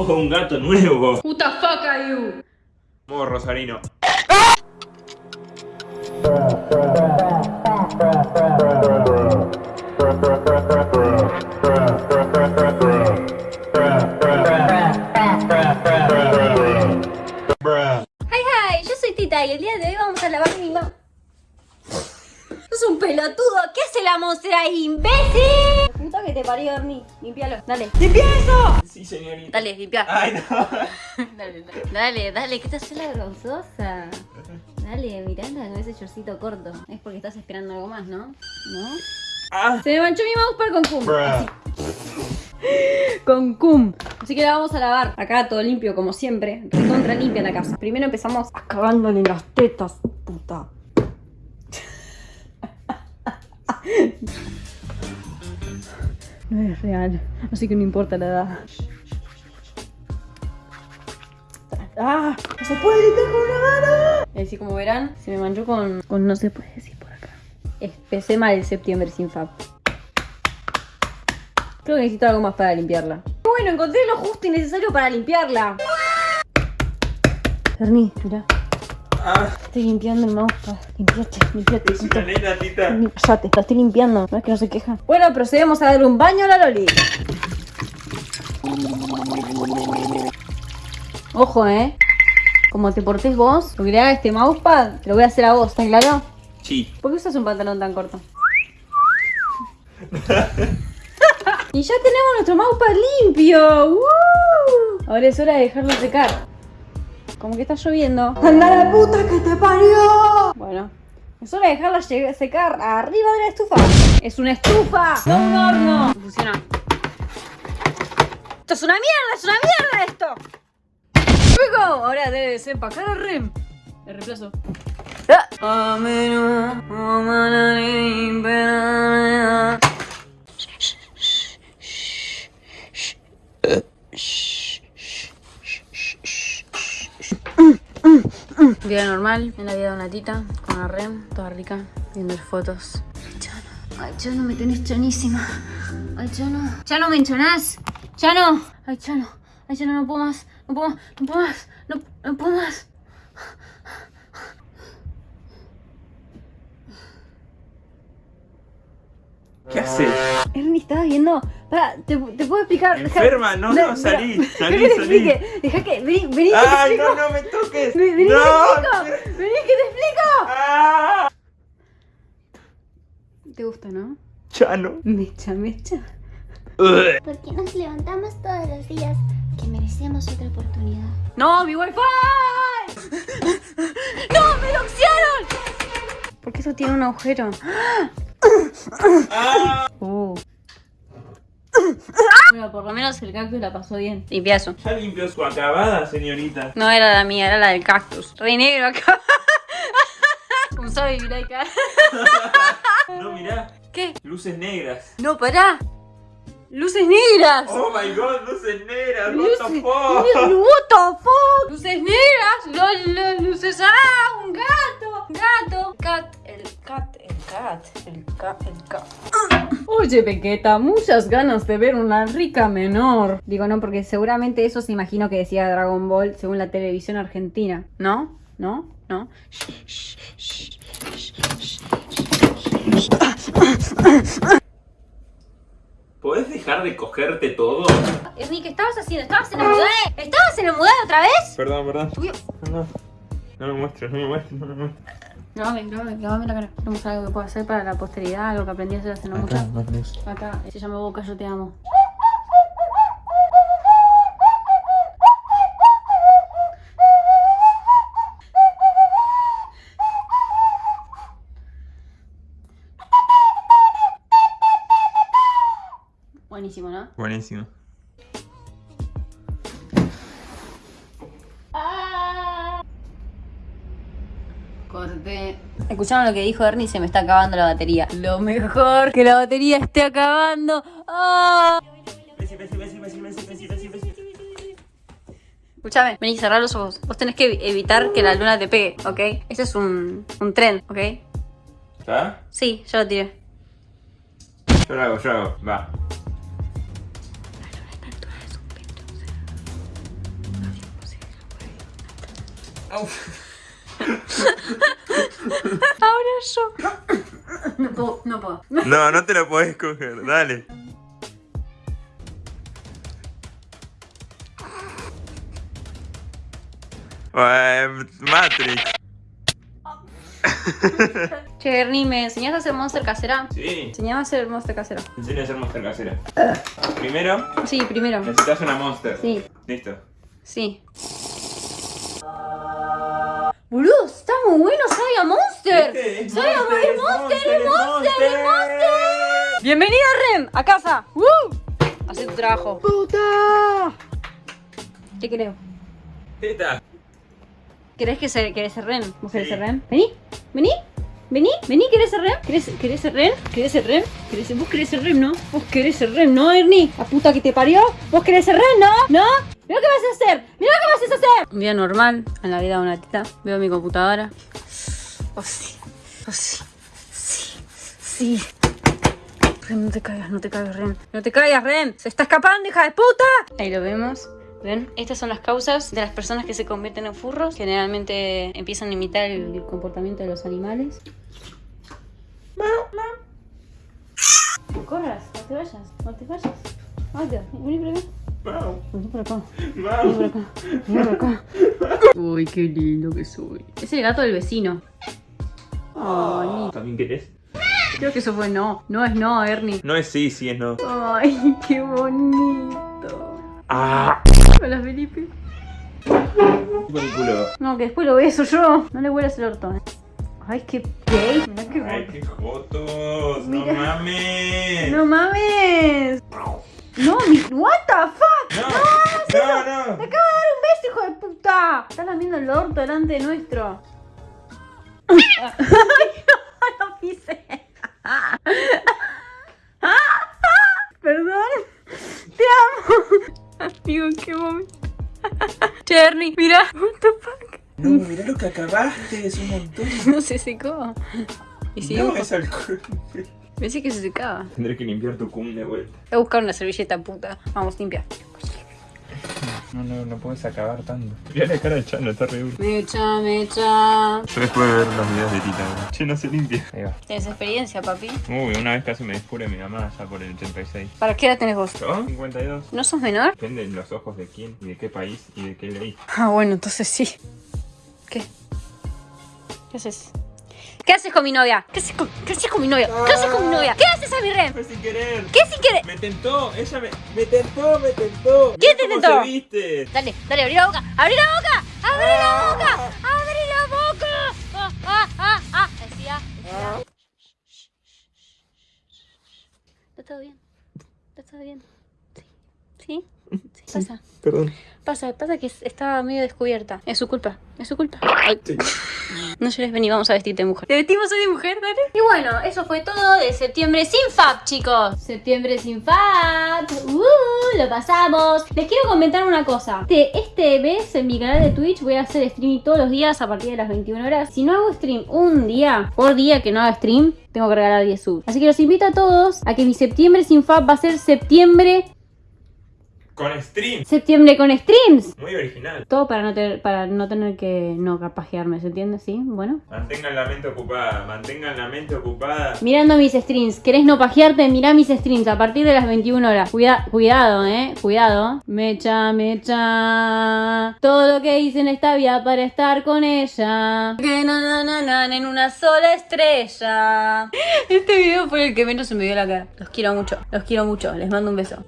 Oh, un gato nuevo. Who the fuck are you? Modo Rosarino. Hi, hi, yo soy Tita y el día de hoy vamos a lavar mi mano. Es un pelotudo, ¿qué hace la monstruo ahí, imbécil? Puta que te parió, Ernie, limpialo, dale. ¡Limpia eso! Sí, señorita. Dale, limpia. Ay, no. Dale, dale, dale, dale, ¿qué te hace la vergonzosa? Dale, miranda con ese shortcito corto. Es porque estás esperando algo más, ¿no? ¿No? Ah. Se me manchó mi mousepad con cum. Con cum. Así que la vamos a lavar. Acá todo limpio, como siempre. Recontra limpia la casa. Primero empezamos acabándole las tetas, puta. No es real, así que no importa la edad. ¡Ah! ¡No se puede limpiar con una mano! Y así como verán, se me manchó con, con no se puede decir por acá. Empecé mal el septiembre sin fab. Creo que necesito algo más para limpiarla. Bueno, encontré lo justo y necesario para limpiarla. Ferni, mira. Ah. Estoy limpiando el mousepad. Limpiate, limpiate. Es una nena, tita. Cállate, la estoy limpiando. No es que no se queja. Bueno, procedemos a darle un baño a la Loli. Ojo, eh. Como te portés vos, lo que le haga este mousepad, te lo voy a hacer a vos, ¿está claro? Sí. ¿Por qué usas un pantalón tan corto? y ya tenemos nuestro mousepad limpio. ¡Woo! Ahora es hora de dejarlo secar. Como que está lloviendo. ¡Anda la puta que te parió! Bueno, es hora de dejarla secar arriba de la estufa. ¡Es una estufa! ¡No un horno! Funciona. ¡Esto es una mierda! ¡Es una mierda esto! ¡Luego! Ahora debe desempacar el rem. El reemplazo. Vida normal, en la vida de una tita, con la rem, toda rica, viendo fotos. Chano, ay Chano, me tenés chanísima. Ay Chano, Chano, me enchonás. Chano, ay Chano, ay Chano, no puedo más, no puedo más, no puedo más, no, no puedo más. ¿Qué haces? Ernie, ¿estabas viendo? Para, ¿te, te puedo explicar? Enferma, no, no, salí, Deja salí, que te salí. deja que, vení, vení, que te ¡Ay, explico. no, no me toques! Vení, vení, ¡No! que te explico, vení, que te explico. ¡Ah! ¿Te gusta, no? Chano. Mecha, mecha. Porque nos levantamos todos los días que merecemos otra oportunidad. ¡No, mi wifi! ¡No, me doxearon! ¿Por qué eso tiene un agujero? ¡Ah! Uh. Bueno, por lo menos el cactus la pasó bien. Limpia eso. Ya limpió su acabada, señorita. No era la mía, era la del cactus. Rey negro acá. ¿Cómo sabe vivir acá? No, mirá. ¿Qué? Luces negras. No, pará. Luces negras. Oh my god, luces negras. What Luces, the fuck? What the fuck? Luces negras. Luces. ¡Ah! Un gato. Gato. Cat. El cat. El cat. El cat. El cat. Oye, Pequeta, muchas ganas de ver una rica menor. Digo, no, porque seguramente eso se imagino que decía Dragon Ball según la televisión argentina. ¿No? ¿No? ¿No? ¿Podés dejar de cogerte todo? Ernie, ¿qué estabas haciendo? ¿Estabas en el mudé? ¿Estabas en el mudé otra vez? Perdón, perdón. Uy. No, no me muestres, no me muestres, no me muestres. Grabame, grabame, grabame la cara. Vamos a algo que pueda hacer para la posteridad, algo que aprendí a hacer hace no mucho. Acá, se llama Boca, yo te amo. Buenísimo, ¿no? Buenísimo. Corté. ¿eh? Escucharon lo que dijo Ernie, se me está acabando la batería. Lo mejor que la batería esté acabando. ¡Ah! ¡Oh! Escúchame, vení, cerrar los ojos. Vos tenés que evitar que la luna te pegue, ¿ok? Este es un, un tren, ¿ok? ¿Ya? Sí, ya lo tiré. Yo lo hago, yo lo hago. Va. La luna es un Ahora yo. No puedo, no puedo. No, no te lo podés coger, dale. Eh, Matrix. Che, Ernie, ¿me enseñás a hacer monster casera? Sí. Enseñame a hacer monster casera. Te enseño a hacer monster casera. Primero, Sí, primero. necesitas una monster. Sí, Listo. sí. Boludo, muy bueno, Sabia Monster. ¿Viste? Es Sabia monster, es es Monster, es monster, Monster, es Monster. Bienvenida, Rem, a casa. ¡Woo! Hacé tu trabajo. ¡Puta! ¿Qué creo? Teta. ¿Querés que se, querés ser Ren? ¿Vos querés Sí. ser Ren? Vení, vení, vení, vení, ¿querés ser Ren? ¿Querés, querés ser Ren? ¿Querés ser Ren? ¿Querés ser- ¿Vos querés ser Ren, no? ¿Vos querés ser Ren, no, Ernie? ¿La puta que te parió? ¿Vos querés ser Ren, no? ¿No? Mira lo que vas a hacer, mira lo que vas a hacer. Un día normal, en la vida de una tita. Veo mi computadora. Oh, sí, oh, sí, sí, sí. Ren, no te caigas, no te caigas, Ren. No te caigas, Ren. Se está escapando, hija de puta. Ahí lo vemos. ¿Ven? Estas son las causas de las personas que se convierten en furros. Generalmente empiezan a imitar el comportamiento de los animales. No corras, no te vayas, no te vayas. Vaya, vení por acá. Vení por acá. Vení por acá. Vení por acá. Uy, qué lindo que soy. Es el gato del vecino. Ay, ¿También querés? creo que eso fue no. No es no, Ernie. No es sí, sí es no. Ay, qué bonito. Ah. Hola, Felipe. No, que después lo beso yo. No le huelas el orto. eh. Ay, qué gay. Mirá qué Ay, qué jotos. No mames. No mames. No, mi... What the fuck. No, no, no. Te acaba de dar un beso, hijo de puta. Estás lamiendo el orto delante de nuestro. Ay, no, no pise. Perdón. Te amo. Amigo, qué momento. Cherny, mira. What the fuck. No, mirá lo que acabaste, es un montón. No se secó. Y si No, es alcohol. Pensé que se secaba. Tendré que limpiar tu cum de vuelta. Voy a buscar una servilleta puta. Vamos, limpia. No, no, no puedes acabar tanto. Mirá la cara de Chano, está re duro. Mecha, mecha. Yo después de ver los videos de Tita, bro. Che, no se limpia. Ahí va. ¿Tienes experiencia, papi? Uy, una vez casi me descubre mi mamá ya por el 86. ¿Para qué edad tenés vos? ¿Yo? 52. ¿No sos menor? Depende de los ojos de quién y de qué país y de qué ley. Ah, bueno, entonces sí. ¿Qué? ¿Qué haces? ¿Qué haces con mi novia? ¿Qué haces con, qué haces con mi novia? ¿Qué haces con mi novia? ¿Qué haces a mi rem? Fue sin querer. ¿Qué si quieres? Me tentó, ella me, me tentó, me tentó. ¿Quién te cómo tentó? se viste? Dale, dale, abrí la boca. ¡Abrí la boca! ¡Abrí la boca! ¡Abrí la boca! Ah, ah, ah, ah. Decía, decía. ¿Está todo bien? ¿Está todo bien? Sí. ¿Sí? Sí. Pasa. Perdón. Pasa, pasa que estaba medio descubierta. Es su culpa, es su culpa. Ay. No llores, vení, vamos a vestirte de mujer. ¿Te vestimos hoy de mujer, dale? Y bueno, eso fue todo de septiembre sin FAP, chicos. Septiembre sin FAP. Uh, lo pasamos. Les quiero comentar una cosa. Este, este mes en mi canal de Twitch voy a hacer streaming todos los días a partir de las 21 horas. Si no hago stream un día, por día que no haga stream, tengo que regalar 10 subs. Así que los invito a todos a que mi septiembre sin FAP va a ser septiembre, Con stream. septiembre con streams. Muy original. Todo para no tener, para no tener que no capajearme, ¿se entiende? ¿Sí? Bueno. Mantengan la mente ocupada, mantengan la mente ocupada. Mirando mis streams. ¿Querés no pajearte? Mirá mis streams a partir de las 21 horas. Cuida- cuidado, eh. Cuidado. Mecha, mecha. Todo lo que hice en esta vida para estar con ella. Que na, na, na, na, en una sola estrella. Este video fue el que menos se me dio la cara. Los quiero mucho. Los quiero mucho. Les mando un beso.